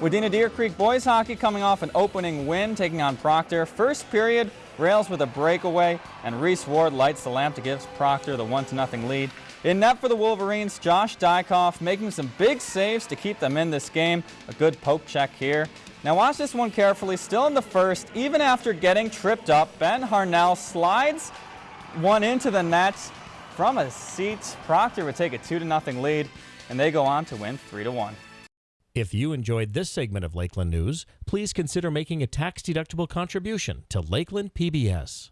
Wadena Deer Creek boys hockey coming off an opening win, taking on Proctor. First period, Rails with a breakaway, and Reese Ward lights the lamp to give Proctor the 1-0 lead. In net for the Wolverines, Josh Dykoff making some big saves to keep them in this game. A good poke check here. Now watch this one carefully. Still in the first, even after getting tripped up, Ben Harnell slides one into the net from a seat. Proctor would take a 2-0 lead, and they go on to win 3-1. If you enjoyed this segment of Lakeland News, please consider making a tax-deductible contribution to Lakeland PBS.